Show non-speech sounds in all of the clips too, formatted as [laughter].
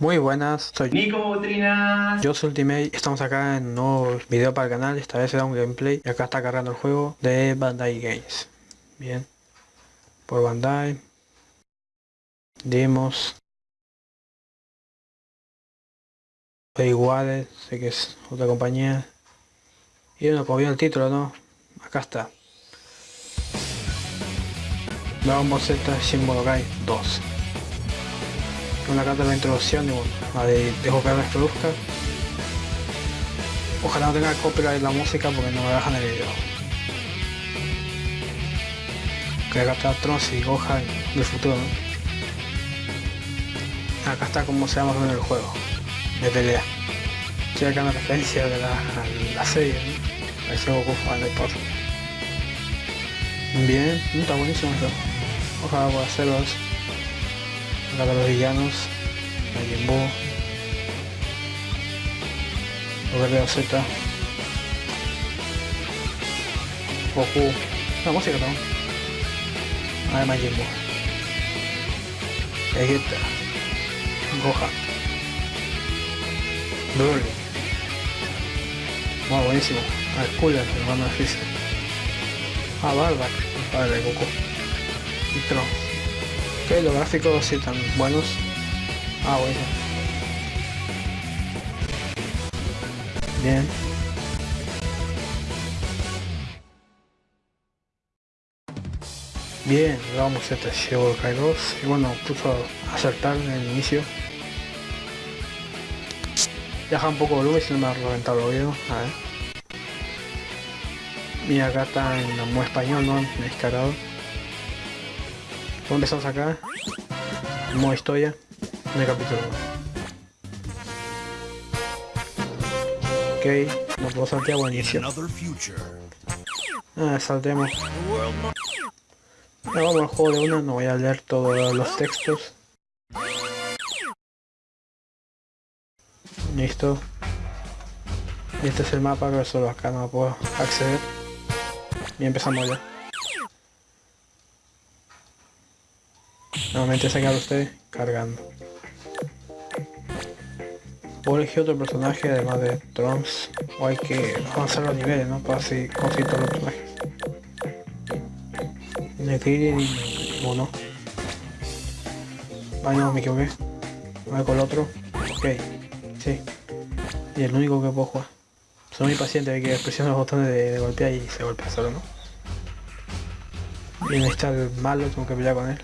Muy buenas, soy Nico Butrina. yo soy Ultimate, estamos acá en un nuevo video para el canal, esta vez será un gameplay y acá está cargando el juego de Bandai Games. Bien, por Bandai, demos, iguales, sé que es otra compañía y bueno, como vio el título, ¿no? Acá está. Dragon Ball Z Shin Budokai 2 una carta de la introducción y bueno, la de, dejo que la produzca. Ojalá no tenga copyright la música porque no me dejan el video. Que acá está Trunks y Gohan del futuro. Acá está como se llama en el juego, de pelea. Estoy acá una referencia de la, la serie, ¿no? Ahí se Goku fan de. Bien, está buenísimo eso. Ojalá pueda hacerlo eso acá los villanos, los guerreros Z, Goku, la música también, ah, de Majin Vegeta, Gohan, Broly, wow, buenísimo, ah, Cooler, hermano de Freezer, ah, Bardock, el padre de Goku, y Trunks. Ok, los gráficos sí están buenos. Ah, bueno. Bien. Bien, vamos a este Kai 2 y bueno, puso a acertar en el inicio. Deja un poco de volumen si no me ha reventado el oído. A ver. Mira, acá está en modo español, ¿no? Descarado. Empezamos acá. Modo historia. El capítulo 1. Ok, nos puedo saltear buen inicio. Ah, saltemos. Ya vamos al juego de una, no voy a leer todos los textos. Listo. Este es el mapa, pero solo acá no puedo acceder. Y empezamos ya. Nuevamente se queda usted cargando. O elegir otro personaje además de Trunks. O hay que avanzar los niveles, ¿no? Para así conseguir todos los personajes. Elegir y uno. Ay no, me equivoqué. Voy con el otro. Ok. Sí. Y el único que puedo jugar. Soy muy paciente, hay que presionar los botones de, de golpear y se golpea solo, ¿no? Y está el malo, tengo que pelear con él.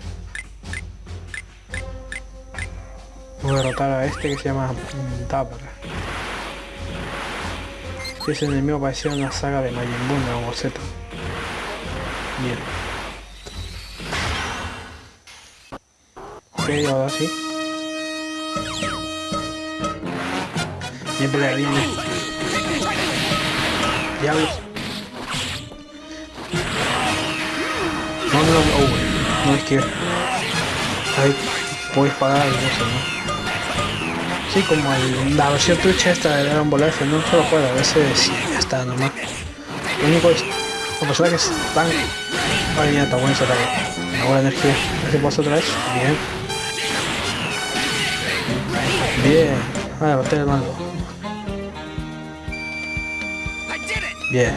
Voy a derrotar a este que se llama Tabra. Ese enemigo parecía una saga de Majin Buu o Z. Bien. Ok, ahora sí. Bien pelea, bien. Diablos. No, no, no, oh, no es que... Ahí puedo disparar y eso, ¿no? Sí, como el, la versión trucha esta de Dragon Ball F, no solo juego, a veces está nomás. Lo único es, personajes están... Mira, está bueno ese ataque. Una buena energía. Si paso otra vez. Bien. Bien. Ah, derroté el malo. Bien.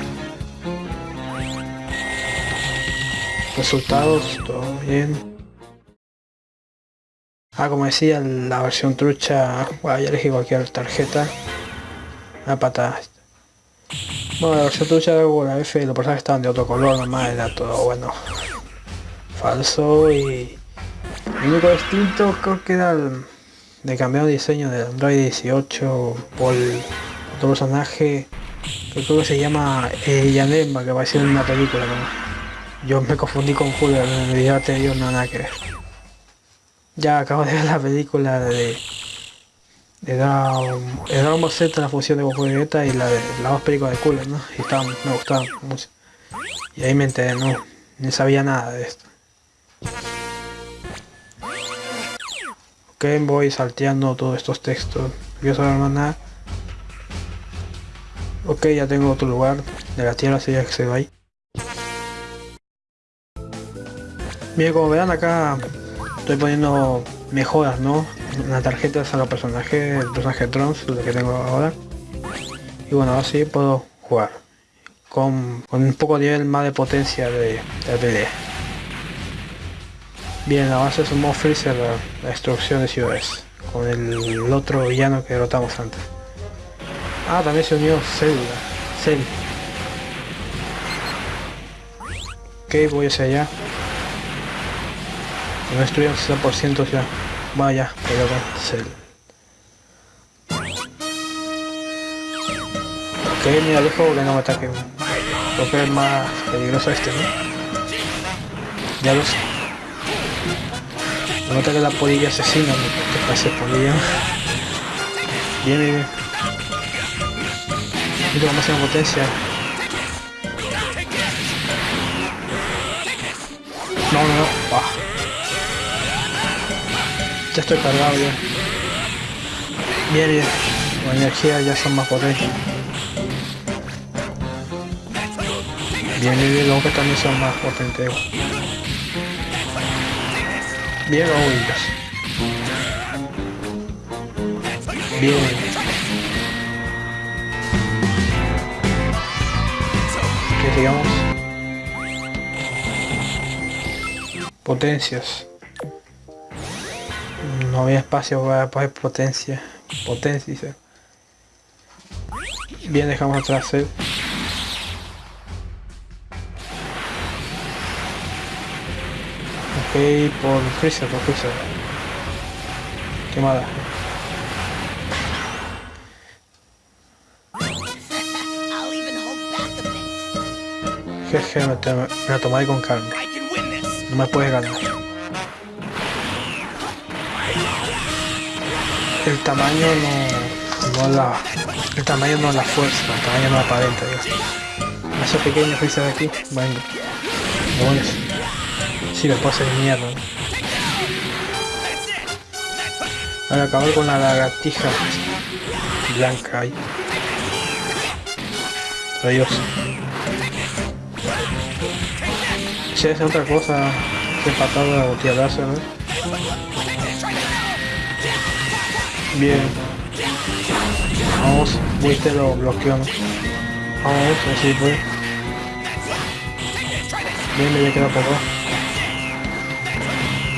Resultados, todo bien. Ah, como decía, la versión trucha, bueno, ya elegí cualquier tarjeta. Una patada. Bueno, la versión trucha la F los personajes estaban de otro color nomás, era todo bueno. Falso y... El único distinto creo que era de cambiar diseño del Android 18 por otro personaje que creo que se llama eh, Yanemba que apareció en una película yo me confundí con Julio en el video anterior no nada que ya acabo de ver la película de de Dragon, de Dragon Ball Z, la fusión de Goku y Vegeta y la de las dos películas de Cooler, ¿no? Y me gustaban mucho. Y ahí me enteré, no, no sabía nada de esto. Ok, voy salteando todos estos textos. Yo saber más nada. Ok, ya tengo otro lugar de la tierra, sería que se va ahí. Bien, como verán acá estoy poniendo mejoras, ¿no? una tarjeta de los personaje, el personaje Trons, lo que tengo ahora. Y bueno, así puedo jugar. Con, un poco de nivel más de potencia de, de pelea. Bien, ahora es un modo Freezer la, destrucción de ciudades. Con el, otro villano que derrotamos antes. Ah, también se unió Célula. Cell. Ok, voy hacia allá. No destruyeron 60% ya. Vaya, pero con Cell. Ok, mira, dejo que no me ataque. Creo que es más peligroso este, ¿no? Ya lo sé. No que la polilla asesina, que parece polilla. Bien, bien, bien. Mira cómo hace potencia. No, no, no. Ah. Ya estoy cargado ya. Bien, bien. La energía ya son más potentes. Bien, bien, bien. Luego que también son más potentes. Bien oídos. Bien. Que digamos. Potencias. No había espacio para poner potencia. Potencia. Bien, dejamos atrás el por Freezer, por Freezer. Quemada. Jeje, me, me la tomaré con calma. No me puedes ganar. El tamaño no, no la... El tamaño no la fuerza, el tamaño no aparenta, digamos. Hace pequeño Freezer de aquí. Bueno, si me pasa de mierda. Voy a acabar con la lagartija blanca ahí. Adiós. Si es otra cosa que patada o tierrazo, ¿no? Bien. Vamos, viste lo bloqueó, ¿no? Vamos, así fue. Bien, me queda poco.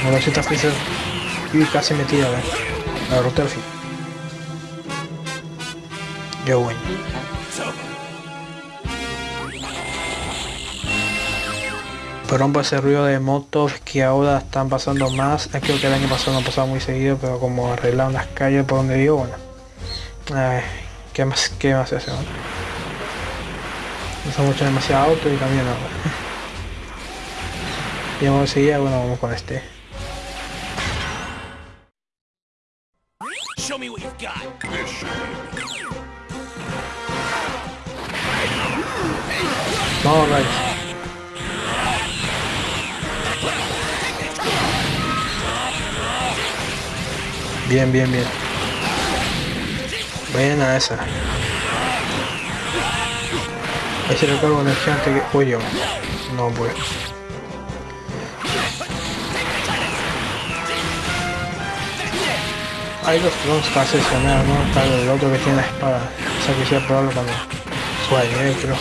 Ahora si está Freezer y casi metida ¿ves? la ruta al fin. Yo bueno. Perdón por ese ruido de motos que ahora están pasando más. Creo que el año pasado no pasaba muy seguido, pero como arreglaron las calles por donde vivo, bueno. Ay, ¿qué más, qué más se hace? No, no son mucho demasiado auto y también ahora. [laughs] y vamos a seguir, bueno, vamos con este. Show me what you've got. All right. Bien, bien, bien. Buena esa. Ese recargo energía antes que... Uy. No, pues. Hay dos drones para seleccionar, ¿no? Está el otro que tiene la espada. O sea que sea probable cuando suene, ¿eh? pero...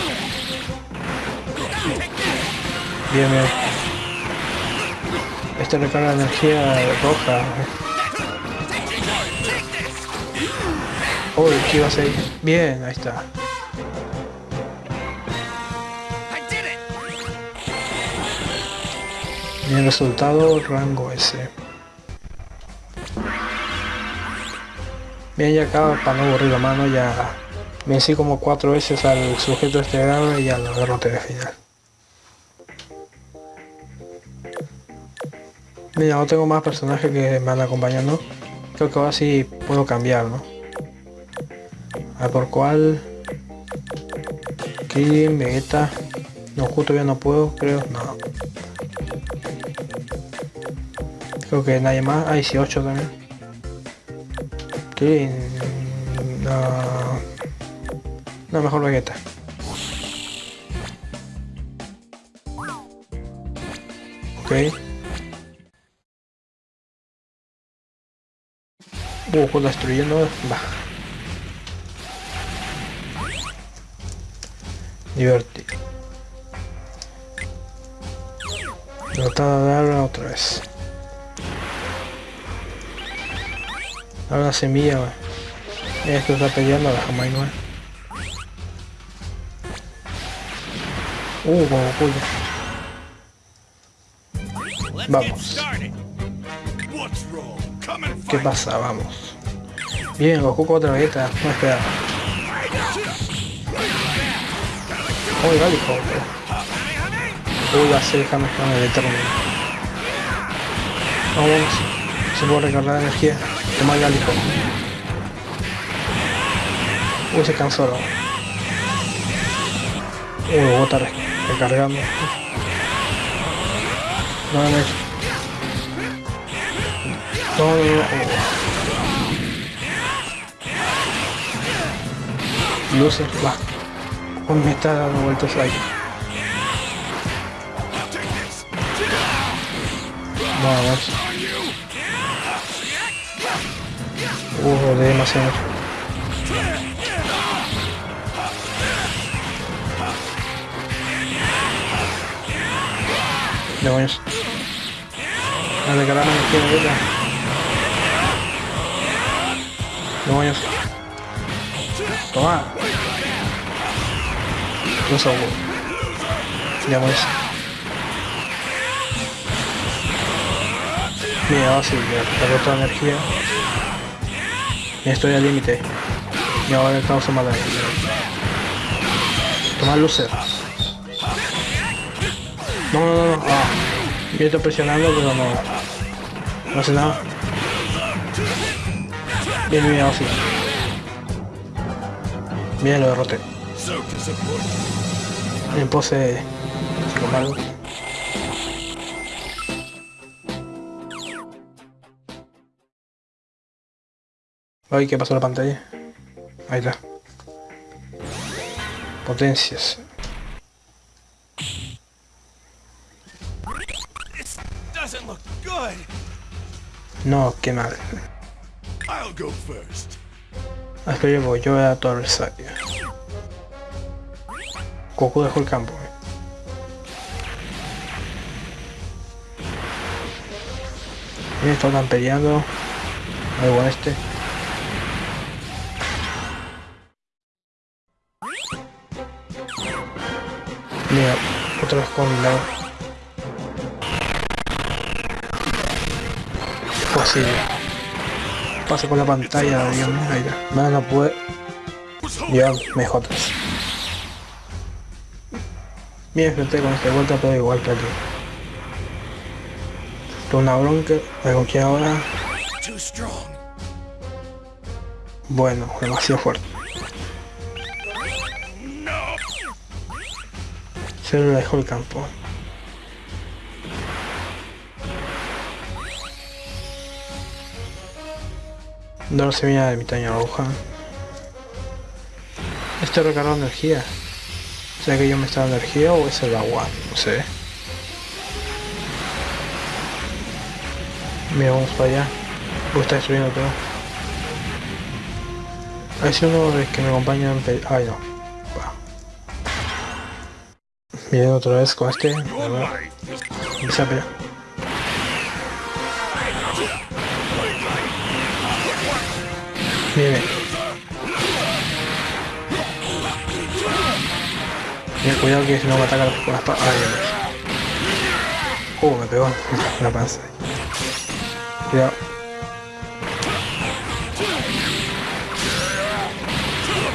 Bien, bien. Este recarga energía roja. Uy, ¿qué iba a ser? Bien, ahí está. Bien, resultado, rango S. Bien, ya acá, para no aburrir la mano, ya vencí como cuatro veces al sujeto este grado y ya lo derroté de final. Mira, no tengo más personajes que me van acompañando. Creo que ahora sí puedo cambiar, ¿no? A ver por cuál. Krillin, Vegeta. No, justo ya no puedo, creo. No. Creo que nadie más. Hay sí, 8 también. Que no, no mejor Vegeta. Ok. Uh, destruyendo. Va. Divertido. Tratar de darla otra vez. Ahora una semilla, wey. Esto está peleando la jamás no Uh, como puya. Vamos. ¿Qué pasa? Vamos. Bien, Goku otra vegeta. No esperaba. Igual hijo. Uy, va a ser Kamehameha de eterno. Vamos. Se puede recargar energía. Toma el gálico. Uy, se cansó. Uy, lo bota recargando. No, no, no. No, no, no. Va. Me está dando vueltas ahí. Vamos. Uh, de demasiado. Demonios. Dale, caramba, no quiero verla. Demonios. Toma. Dos agua. Demonios. Mira, ahora sí, ya toda la energía. Ya estoy al límite. Y ahora estamos en mala Toma lucer. No, no, no, no. Ah. Yo estoy presionando, pero no. No hace nada. Bien, bien, así. Bien, lo derroté. En pose. Ay, ¿qué pasó en la pantalla? Ahí está. Potencias. No, qué mal. First. que yo voy, yo voy a tu adversario. Goku dejó el campo. Eh. Mira, están peleando. Algo este. Mira, otra vez con la... Posible pasa con la pantalla, mío, ahí no, no puede llevar mejotas. Mira, gente con esta vuelta pero igual que aquí. Una bronca, con quién ahora. Bueno, demasiado fuerte. Se lo dejó el campo. No semilla de mitad roja. Estoy recargando energía. ¿Será que yo me está dando energía o es el agua? No sé. Mira, vamos para allá. Uy, está destruyendo todo. A ver si uno de que me acompaña en... Ay, no. Va. otra vez con este. Empieza a pelear. Bien. Mira, cuidado que si no me ataca con las patas. Ay, Uh, me pegó la panza. Cuidado.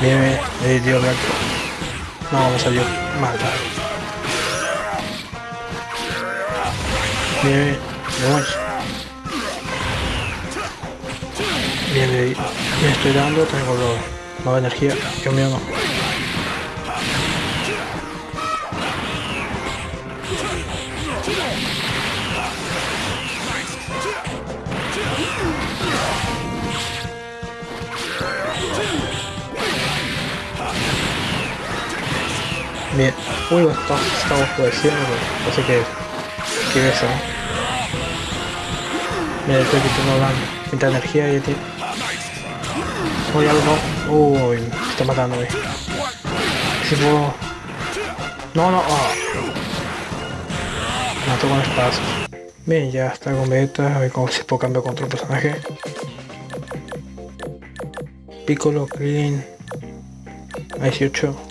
Bien, bien, eh, tío, blanco. No, me salió mal. Bien, bien, bien. Bien, bien, me estoy dando, tengo nueva energía, Dios mío no. Bien, uy, estamos, estamos padeciendo, no sé qué es. ¿Qué es eso? Mira, estoy quitando la, energía y tiene Uy, algo. Uy, me está matando, güey. Si puedo... No, no, oh. Mato con espadas. Bien, ya está con beta. A ver cómo si puedo cambiar con otro personaje. Piccolo, Krillin. 18.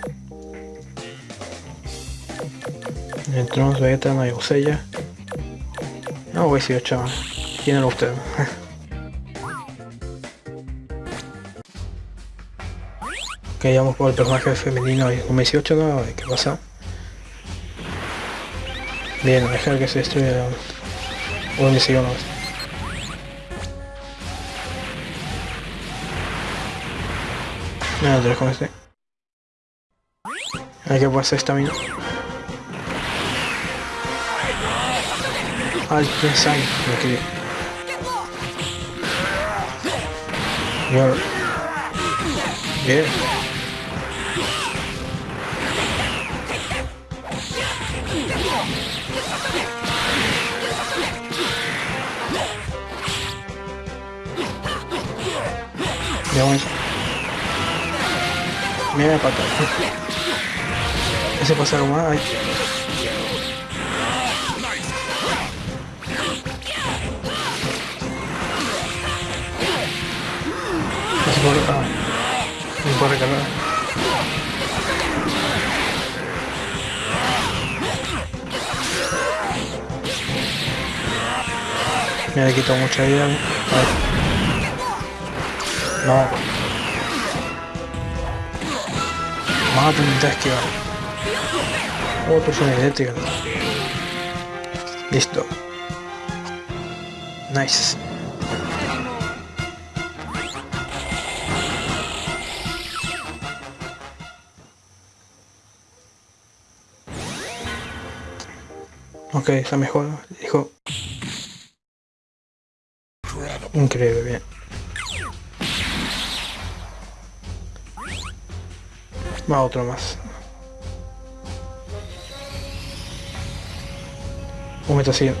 El Trons, Vegeta, no hay Usella. No, 18. ¿Quién era usted? [laughs] que vamos por el personaje femenino y un 18, ¿no? ¿Qué pasa? Bien, dejar que se destruya o me sigo no. No, te con este. Hay que pasar esta mina. Ay, quién sabe, aquí. Bien. Ya Mira pata. Ese pasa algo más. Ay. No puede. Ah. No se puede recargar. Me ha quitado mucha vida. No. Vamos a esquivar. Otro son eléctrica. Listo. Nice. Ok, está mejor. Dijo. Increíble, bien. Va otro más. Un meta así.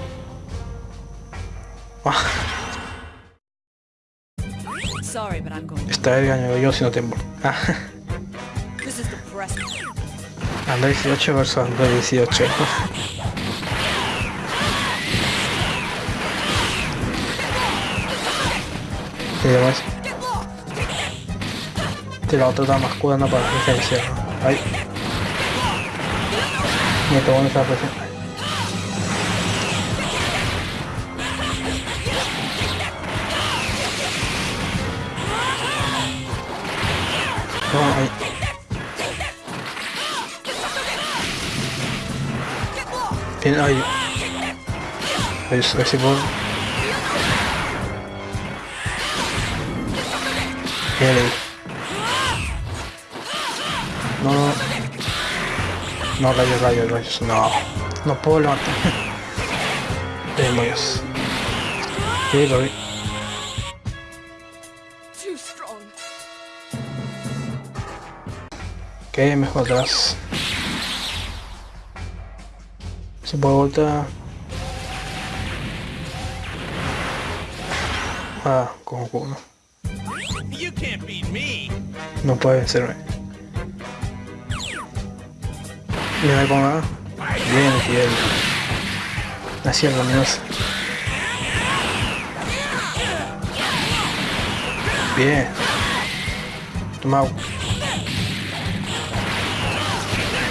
Ah. Está el gaño yo si no tengo. Ah. Anda 18 versus anda 18. Demás? La otra está más curando para la defensa. Ahí. Me bueno esa presión. No, ahí. Bien, ahí. Ahí, ahí. No, no. No, rayos, rayos, rayos. No. No puedo levantar. Demonios. Sí, lo vi. Ok, mejor atrás. Se puede voltar. Ah, con uno. No puede vencerme. Mira me pongo Bien, fiel. Así es luminosa. Bien. Toma.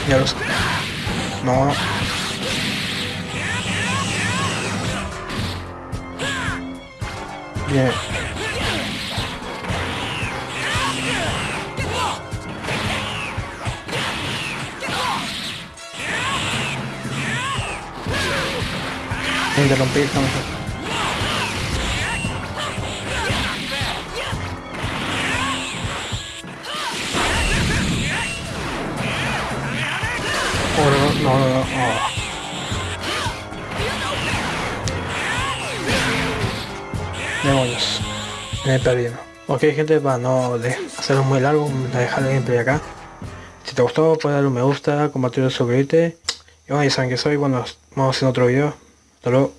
Ya lo sé. No. Bien. Interrumpir estamos Oh, no, no, no, no. Demonios. Me he perdido. Ok gente, para no hacerlo muy largo, voy a dejar el gameplay acá. Si te gustó, puedes darle un me gusta, compartir, suscribirte. Y bueno, ya saben que soy, bueno, vamos hacer otro video. Hasta luego.